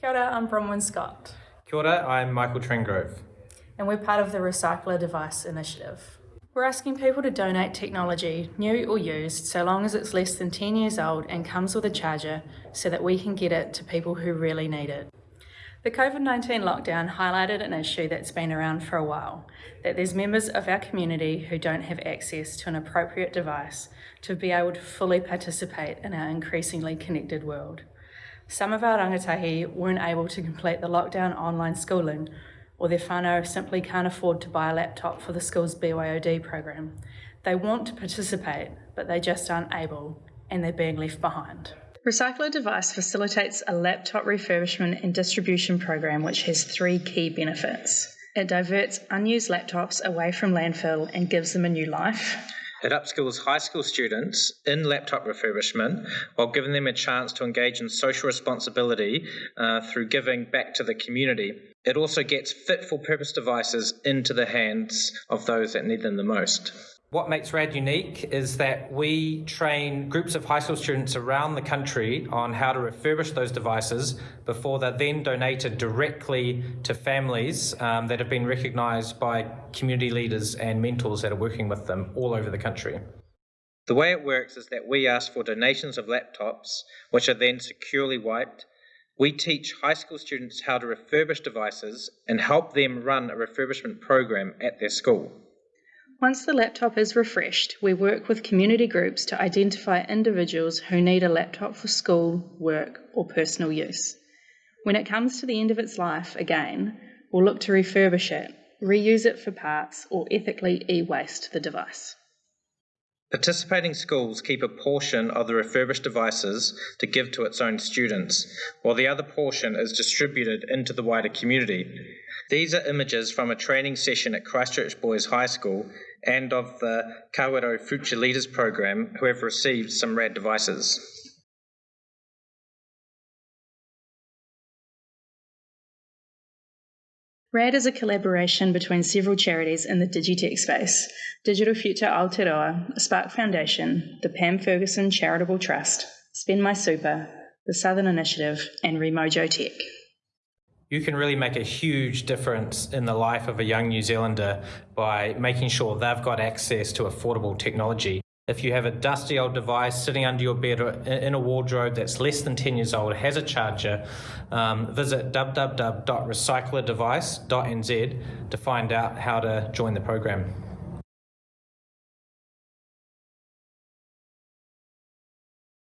Kia ora, I'm Bronwyn Scott, Kia ora, I'm Michael Trengrove. and we're part of the Recycle A Device Initiative. We're asking people to donate technology, new or used, so long as it's less than 10 years old and comes with a charger, so that we can get it to people who really need it. The COVID 19 lockdown highlighted an issue that's been around for a while that there's members of our community who don't have access to an appropriate device to be able to fully participate in our increasingly connected world. Some of our rangatahi weren't able to complete the lockdown online schooling, or their whānau simply can't afford to buy a laptop for the school's BYOD program. They want to participate, but they just aren't able, and they're being left behind. Recycle A Device facilitates a laptop refurbishment and distribution program which has three key benefits. It diverts unused laptops away from landfill and gives them a new life. It upskills high school students in laptop refurbishment while giving them a chance to engage in social responsibility uh, through giving back to the community. It also gets fit for purpose devices into the hands of those that need them the most. What makes RAD unique is that we train groups of high school students around the country on how to refurbish those devices before they're then donated directly to families um, that have been recognised by community leaders and mentors that are working with them all over the country. The way it works is that we ask for donations of laptops, which are then securely wiped. We teach high school students how to refurbish devices and help them run a refurbishment program at their school. Once the laptop is refreshed, we work with community groups to identify individuals who need a laptop for school, work, or personal use. When it comes to the end of its life, again, we'll look to refurbish it, reuse it for parts, or ethically e waste the device. Participating schools keep a portion of the refurbished devices to give to its own students, while the other portion is distributed into the wider community. These are images from a training session at Christchurch Boys High School and of the Kawero Future Leaders Program who have received some RAD devices. RAD is a collaboration between several charities in the Digitech space Digital Future Aotearoa, Spark Foundation, the Pam Ferguson Charitable Trust, Spend My Super, the Southern Initiative, and Remojo Tech. You can really make a huge difference in the life of a young New Zealander by making sure they've got access to affordable technology. If you have a dusty old device sitting under your bed or in a wardrobe that's less than 10 years old, has a charger, um, visit www.recycleadevice.nz to find out how to join the program.